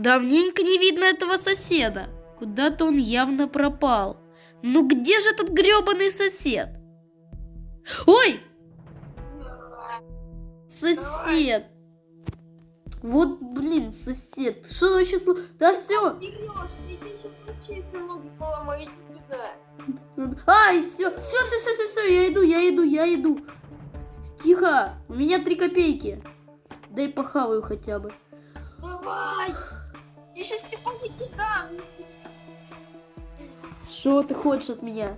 Давненько не видно этого соседа. Куда-то он явно пропал. Ну где же тут грёбаный сосед? Ой! Сосед. Вот, блин, сосед. Что вообще слу... Да все. Ай, все, все, все, все, все, все, я иду, я иду, я иду. Тихо, у меня три копейки. Дай похаваю хотя бы. Давай. Я сейчас тебе дам. Что ты хочешь от меня?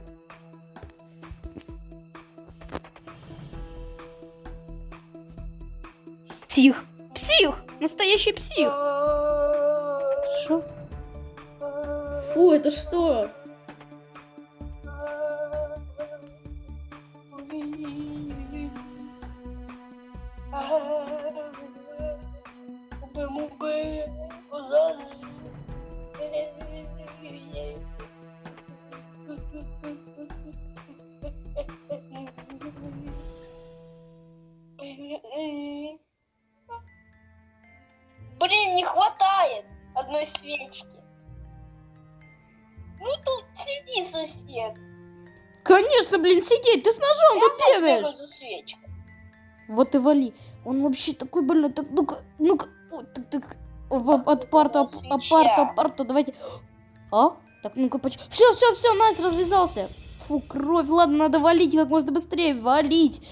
Псих! Псих! Настоящий псих! Что? Фу, это что? Свечки. Ну тут сиди, сосед. Конечно, блин, сидеть, ты с ножом тут Бегай бегаешь. за свечкой. Вот и вали. Он вообще такой больной. Так, ну-ка, ну-ка. Так, так. От парта, оп- Свеча. апарта, апарта, давайте. А? Так, ну-ка, поч... Все, все, все, Настя развязался. Фу, кровь, ладно, надо валить как можно быстрее, валить.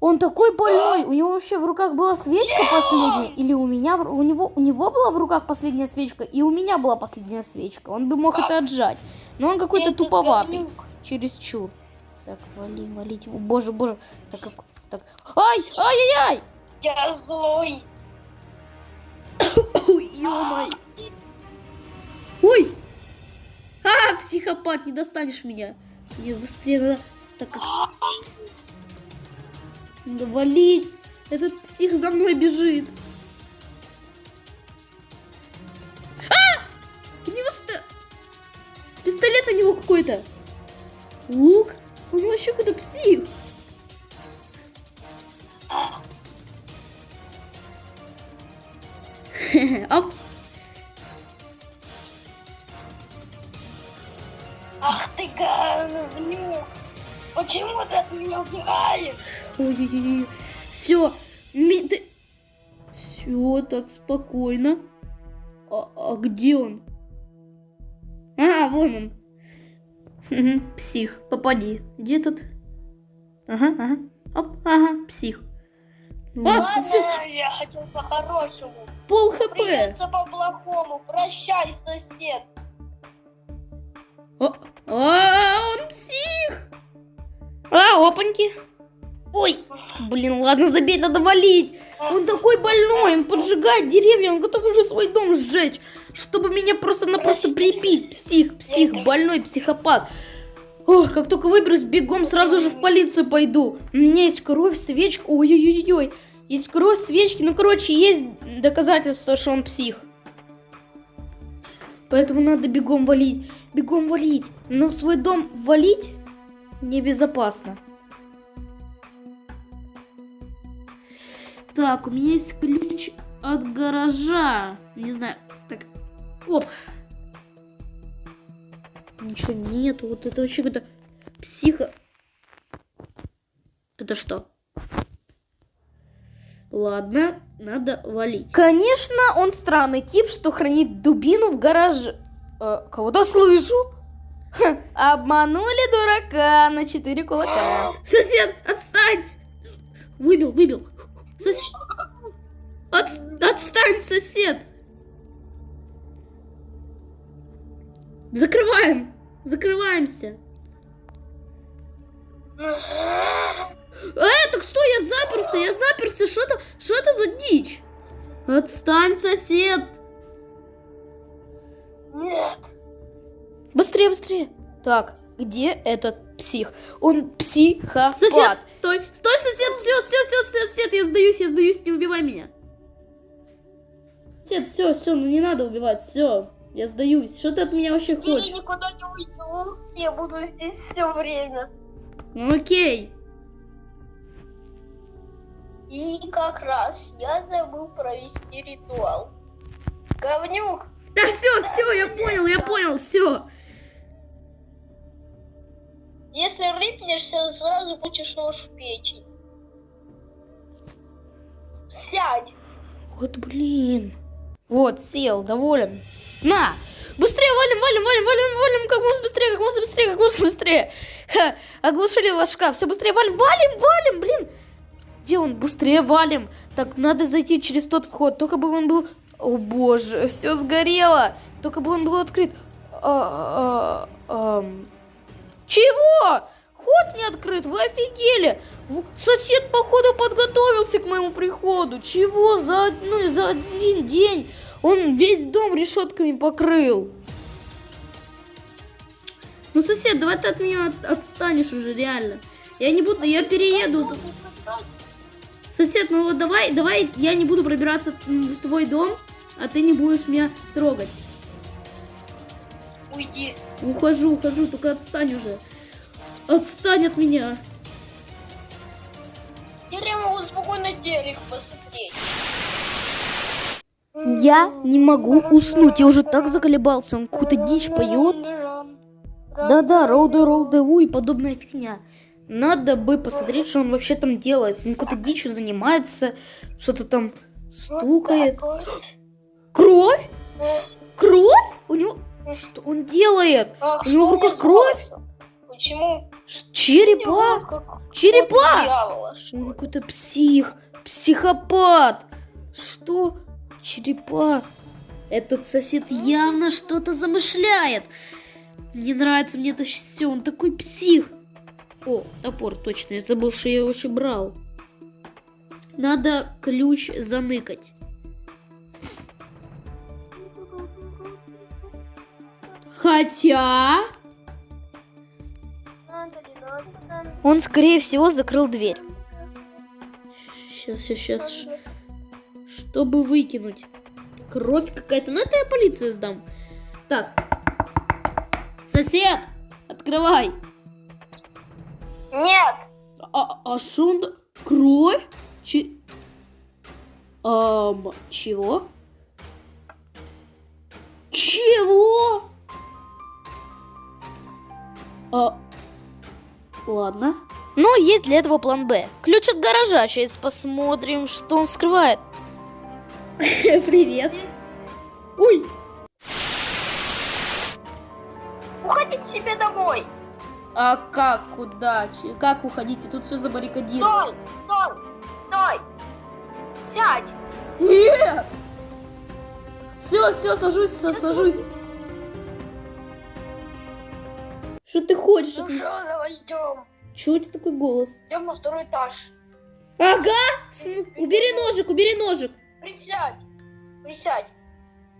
Он такой больной. У него вообще в руках была свечка последняя. Или у меня, у него, у него была в руках последняя свечка, и у меня была последняя свечка. Он бы мог это отжать. Но он какой-то туповатый. говнюк. Чересчур. Так, вали, валить его. Боже, боже. Так, как... Так. Ай, ай-яй-яй! Я злой. Ой. Ой! А, психопат, не достанешь меня. Мне быстрее надо... Так как... Надо валить. Этот псих за мной бежит. А! У него что? Пистолет у него какой-то. Лук? У него еще какой-то псих. Оп. Ах ты говнюк. Почему ты от меня убегаешь? Ой-ой-ой. Все. Ты... Все, так спокойно. А, а где он? А, вон он. Псих, попади. Где тут? Ага, ага. Оп, ага, псих. А, Ладно, всё, я хотел по-хорошему. пол хп. Придется по-плохому. Прощай, сосед. А, а, он псих. А, опаньки. Ой, блин, ладно, забей, надо валить. Он такой больной, он поджигает деревья, он готов уже свой дом сжечь, чтобы меня просто-напросто прибить. Псих, псих, больной психопат. Ох, как только выберусь, бегом сразу же в полицию пойду. У меня есть кровь, свечка. Ой-ой-ой-ой. Есть кровь, свечки. Ну, короче, есть доказательства, что он псих. Поэтому надо бегом валить. Бегом валить. Но свой дом валить небезопасно. Так, у меня есть ключ от гаража. Не знаю. Так. Оп. Ничего нету. Вот это вообще какой-то психо... Это что? Ладно, надо валить. Конечно, он странный тип, что хранит дубину в гараже. Э, кого-то слышу. Ха, обманули дурака на четыре кулака. Сосед, отстань! Выбил, выбил. Сос- От- Отстань, сосед! Закрываем! Закрываемся! Э, так стой, я заперся, я заперся, что это, что это за дичь? Отстань, сосед! Нет. Быстрее, быстрее! Так, где этот псих? Он психопат. Сосед, стой, стой, сосед, все, все, все, сосед, я сдаюсь, я сдаюсь, не убивай меня. Сосед, все, все, ну не надо убивать, все, я сдаюсь. Что ты от меня вообще Я хочешь? никуда не уйду. Я буду здесь все время. Ну окей. И как раз я забыл провести ритуал. Говнюк. Да все, все, я понял, я понял, все. Рыпнешься, сразу получишь нож в печень. Сядь. Вот блин. Вот, сел, доволен. На! Быстрее валим, валим, валим, валим, валим, как можно быстрее, как можно быстрее, как можно быстрее. Ха, оглушили ложка, все быстрее валим, валим, валим, блин. Где он? Быстрее валим. Так, надо зайти через тот вход, только бы он был... О боже, все сгорело. Только бы он был открыт. А, а, ам. Чего? Ход не открыт, вы офигели. Сосед, походу, подготовился к моему приходу. Чего за, одну, за один день? Он весь дом решетками покрыл. Ну, сосед, давай ты от меня от- отстанешь уже, реально. Я не буду, я перееду. Сосед, ну вот давай, давай я не буду пробираться в твой дом, а ты не будешь меня трогать. Уйди. Ухожу, ухожу, только отстань уже. Отстань от меня. Теперь я могу спокойно телек посмотреть. Я не могу уснуть, я уже так заколебался, он какую-то дичь поет. Да-да, роуды, роуды, у и подобная фигня. Надо бы посмотреть, что он вообще там делает. Он какой-то дичью занимается, что-то там стукает. Кровь? Кровь? У него... Что он делает? У него в руках кровь? Почему? Ш- Черепа? Черепа! Дьявола, что Он какой-то псих, психопат. Что? Черепа. Этот сосед явно что-то замышляет. Не нравится мне это все, он такой псих. О, топор, точно, я забыл, что я его еще брал. Надо ключ заныкать. Хотя... Он, скорее всего, закрыл дверь. Сейчас, сейчас, сейчас. Чтобы выкинуть. Кровь какая-то. Ну, это я полиции сдам. Так. Сосед! Открывай! Нет! А, а шо он... Кровь? Че... Ам, чего? Чего? А... Ладно. Но есть для этого план Б. Ключ от гаража. Сейчас посмотрим, что он скрывает. Привет. Ой, Уходи к себе домой! а как, куда? Че- Как уходить? Тут все забаррикадировано. Стой! Стой! Стой! Сядь! Нет! Все, все, сажусь, сажусь. Что ты хочешь? Ну что, давай идем. Чего у тебя такой голос? Идем на второй этаж. Ага! С- Убери ножик, убери ножик. Присядь! Присядь!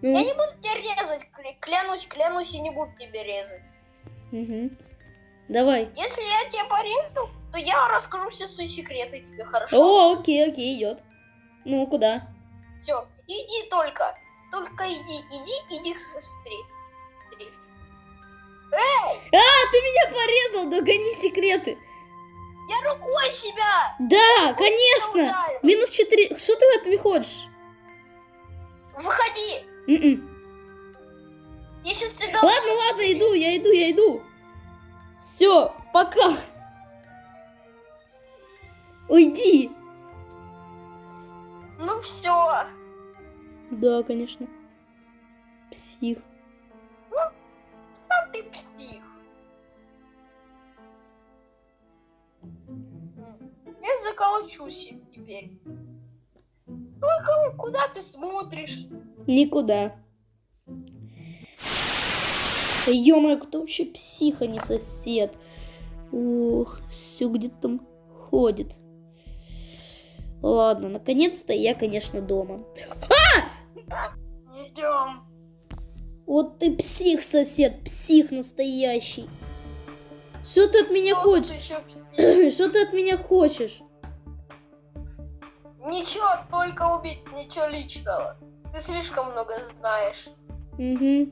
Ну, Я не буду тебя резать, кля- клянусь, клянусь, я не буду тебя резать. мгм. Давай. Если я тебя порежу, то я расскажу все свои секреты тебе, хорошо? О, окей, окей, идет. Ну, куда? Все, иди только. Только иди, иди, иди к сестре. Иди. Эй, А, ты меня порезал, догони секреты. я рукой себя! Да, конечно. ударил. Минус 4. Что ты от меня хочешь? Выходи! М-м. Я сейчас тебя... Ладно, ладно, иду, я иду, я иду. Все, пока. Уйди. Ну все. Да, конечно. Псих. Я заколочусь теперь. Только куда ты смотришь? Никуда. Ё-моё, кто вообще псих, а не сосед? Ух, все где-то там ходит. Ладно, наконец-то я, конечно, дома. Идем. Вот ты псих, сосед, псих настоящий. Что ты от меня хочешь? Еще псих. Что ты от меня хочешь? Ничего, только убить, ничего личного. Ты слишком много знаешь. Угу.